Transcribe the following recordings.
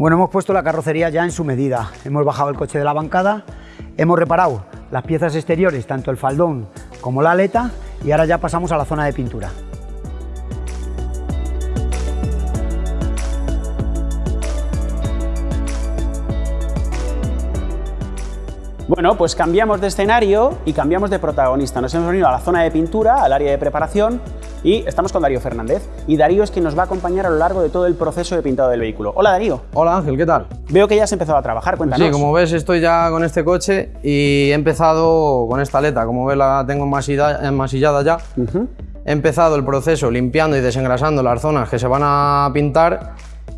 Bueno, hemos puesto la carrocería ya en su medida. Hemos bajado el coche de la bancada, hemos reparado las piezas exteriores, tanto el faldón como la aleta, y ahora ya pasamos a la zona de pintura. Bueno, pues cambiamos de escenario y cambiamos de protagonista. Nos hemos venido a la zona de pintura, al área de preparación, y estamos con Darío Fernández. Y Darío es quien nos va a acompañar a lo largo de todo el proceso de pintado del vehículo. Hola Darío. Hola Ángel, ¿qué tal? Veo que ya has empezado a trabajar, cuéntanos. Sí, como ves estoy ya con este coche y he empezado con esta aleta, como ves la tengo enmasillada ya. He empezado el proceso limpiando y desengrasando las zonas que se van a pintar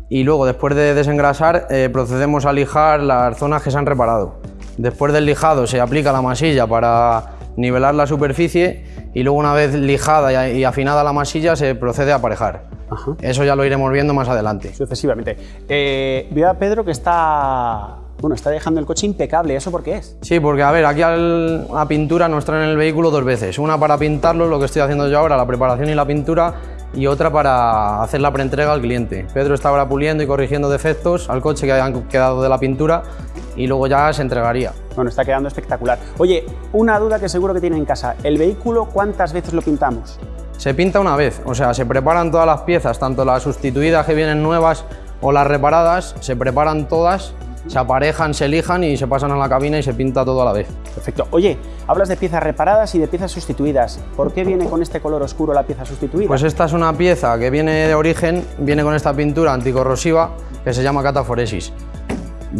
y luego después de desengrasar eh, procedemos a lijar las zonas que se han reparado. Después del lijado se aplica la masilla para nivelar la superficie y luego una vez lijada y afinada la masilla se procede a aparejar. Eso ya lo iremos viendo más adelante. Sucesivamente. Eh, veo a Pedro que está, bueno, está dejando el coche impecable. ¿Eso por qué es? Sí, porque a ver, aquí la pintura nos traen el vehículo dos veces. Una para pintarlo, lo que estoy haciendo yo ahora, la preparación y la pintura, y otra para hacer la preentrega al cliente. Pedro está ahora puliendo y corrigiendo defectos al coche que hayan quedado de la pintura y luego ya se entregaría. Bueno, está quedando espectacular. Oye, una duda que seguro que tiene en casa. ¿El vehículo cuántas veces lo pintamos? Se pinta una vez, o sea, se preparan todas las piezas, tanto las sustituidas que vienen nuevas o las reparadas, se preparan todas se aparejan, se lijan y se pasan a la cabina y se pinta todo a la vez. Perfecto. Oye, hablas de piezas reparadas y de piezas sustituidas. ¿Por qué viene con este color oscuro la pieza sustituida? Pues esta es una pieza que viene de origen, viene con esta pintura anticorrosiva que se llama cataforesis.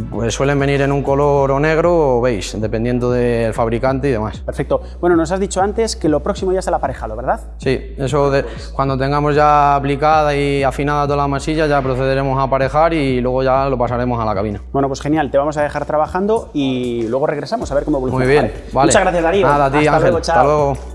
Pues suelen venir en un color o negro o beige, dependiendo del fabricante y demás. Perfecto. Bueno, nos has dicho antes que lo próximo ya es el aparejado, ¿verdad? Sí, eso de, cuando tengamos ya aplicada y afinada toda la masilla ya procederemos a aparejar y luego ya lo pasaremos a la cabina. Bueno, pues genial, te vamos a dejar trabajando y luego regresamos a ver cómo evoluciona. Muy bien, vale. Muchas gracias Darío. Nada, a ti Hasta Ángel. Luego, chao. Hasta luego.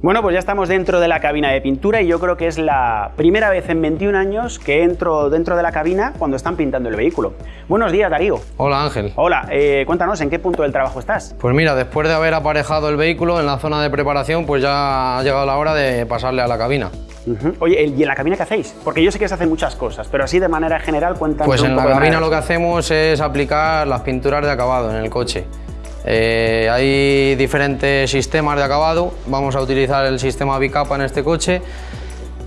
Bueno, pues ya estamos dentro de la cabina de pintura y yo creo que es la primera vez en 21 años que entro dentro de la cabina cuando están pintando el vehículo. Buenos días, Darío. Hola Ángel. Hola, eh, cuéntanos, ¿en qué punto del trabajo estás? Pues mira, después de haber aparejado el vehículo en la zona de preparación, pues ya ha llegado la hora de pasarle a la cabina. Uh Oye, ¿y en la cabina qué hacéis? Porque yo sé que se hacen muchas cosas, pero así de manera general cuéntanos Pues en la poco cabina lo que hacemos es aplicar las pinturas de acabado en el coche. Eh, hay diferentes sistemas de acabado, vamos a utilizar el sistema bicapa en este coche,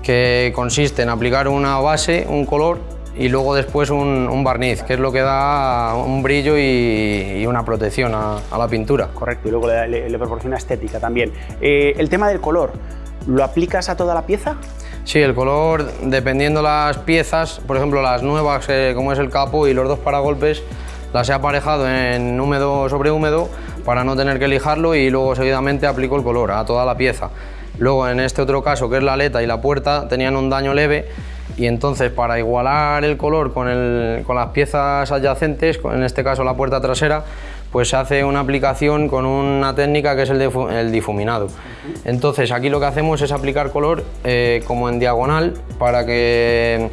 que consiste en aplicar una base, un color y luego después un, un barniz, que es lo que da un brillo y, y una protección a, a la pintura. Correcto, y luego le, le- le proporciona estética también. Eh, el tema del color, ¿lo aplicas a toda la pieza? Sí, el color, dependiendo las piezas, por ejemplo las nuevas, eh, como es el capo y los dos paragolpes, las he aparejado en húmedo sobre húmedo para no tener que lijarlo y luego seguidamente aplico el color a toda la pieza. Luego en este otro caso, que es la aleta y la puerta, tenían un daño leve y entonces para igualar el color con, el- con las piezas adyacentes, en este caso la puerta trasera, pues se hace una aplicación con una técnica que es el difuminado. Entonces aquí lo que hacemos es aplicar color eh, como en diagonal para que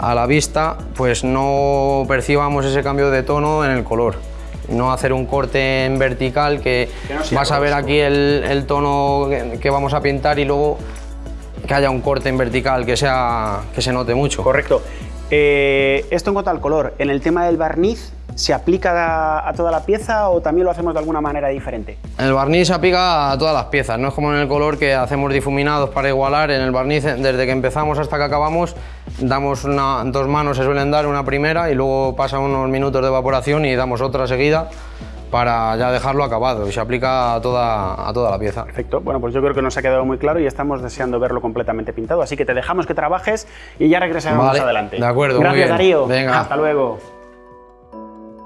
a la vista pues no percibamos ese cambio de tono en el color. No hacer un corte en vertical que, Que no sea vas a ver aquí el, el tono que, que vamos a pintar y luego que haya un corte en vertical que, sea, que se note mucho. Correcto. Eh, esto en cuanto al color, en el tema del barniz, ¿se aplica a, a toda la pieza o también lo hacemos de alguna manera diferente? El barniz se aplica a todas las piezas, no es como en el color que hacemos difuminados para igualar. En el barniz, desde que empezamos hasta que acabamos, damos una- dos manos, se suelen dar una primera y luego pasa unos minutos de evaporación y damos otra seguida para ya dejarlo acabado y se aplica a toda, a toda la pieza. Perfecto. Bueno, pues yo creo que nos ha quedado muy claro y estamos deseando verlo completamente pintado. Así que te dejamos que trabajes y ya regresaremos Vale, más adelante. de acuerdo, muy Gracias, bien. Darío. Venga. Hasta luego.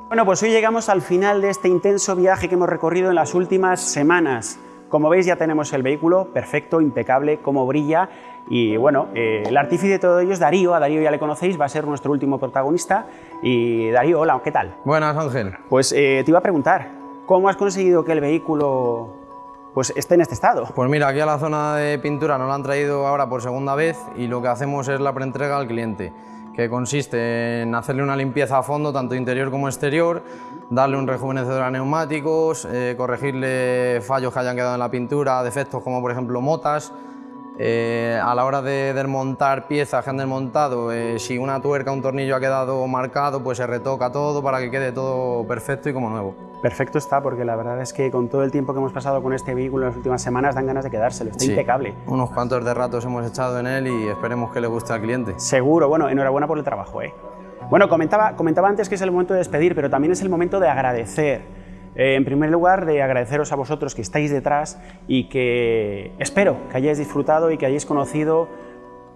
Bueno, pues hoy llegamos al final de este intenso viaje que hemos recorrido en las últimas semanas. Como veis ya tenemos el vehículo perfecto, impecable, como brilla y bueno, eh, el artífice de todo ello es Darío, a Darío ya le conocéis, va a ser nuestro último protagonista y Darío, hola, ¿qué tal? Buenas Ángel. Pues eh, te iba a preguntar, ¿cómo has conseguido que el vehículo pues esté en este estado? Pues mira, aquí a la zona de pintura nos la han traído ahora por segunda vez y lo que hacemos es la preentrega al cliente que consiste en hacerle una limpieza a fondo, tanto interior como exterior, darle un rejuvenecedor a neumáticos, eh, corregirle fallos que hayan quedado en la pintura, defectos como por ejemplo motas, eh, a la hora de desmontar piezas que han desmontado, eh, si una tuerca o un tornillo ha quedado marcado, pues se retoca todo para que quede todo perfecto y como nuevo. Perfecto está, porque la verdad es que con todo el tiempo que hemos pasado con este vehículo en las últimas semanas dan ganas de quedárselo, está impecable. Unos cuantos de ratos hemos echado en él y esperemos que le guste al cliente. Seguro, bueno, enhorabuena por el trabajo. ¿eh? Bueno, comentaba, comentaba antes que es el momento de despedir, pero también es el momento de agradecer. Eh, en primer lugar, de agradeceros a vosotros que estáis detrás y que espero que hayáis disfrutado y que hayáis conocido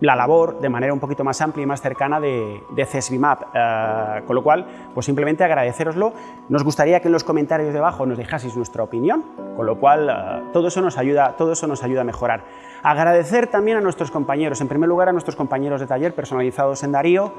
la labor de manera un poquito más amplia y más cercana de, de CESBIMAP. Eh, con lo cual, pues simplemente agradeceroslo. Nos gustaría que en los comentarios debajo nos dejaseis nuestra opinión, con lo cual eh, todo, eso nos ayuda, todo eso nos ayuda a mejorar. Agradecer también a nuestros compañeros, en primer lugar a nuestros compañeros de taller personalizados en Darío,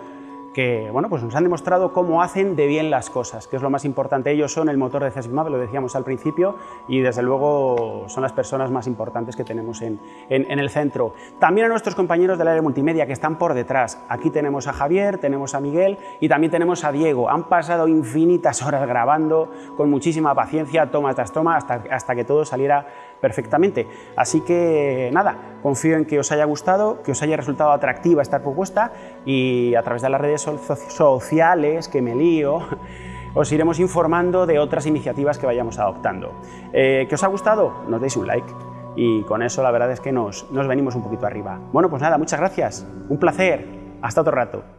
que bueno, pues nos han demostrado cómo hacen de bien las cosas, que es lo más importante. Ellos son el motor de CESBIMAP, lo decíamos al principio, y desde luego son las personas más importantes que tenemos en, en, el centro. También a nuestros compañeros del área multimedia que están por detrás. Aquí tenemos a Javier, tenemos a Miguel y también tenemos a Diego. Han pasado infinitas horas grabando con muchísima paciencia, toma tras toma, hasta, hasta que todo saliera perfectamente. Así que nada, confío en que os haya gustado, que os haya resultado atractiva esta propuesta y a través de las redes sociales, que me lío, os iremos informando de otras iniciativas que vayamos adoptando. Eh, ¿Que os ha gustado? Nos deis un like y con eso la verdad es que nos, nos venimos un poquito arriba. Bueno, pues nada, muchas gracias, un placer, hasta otro rato.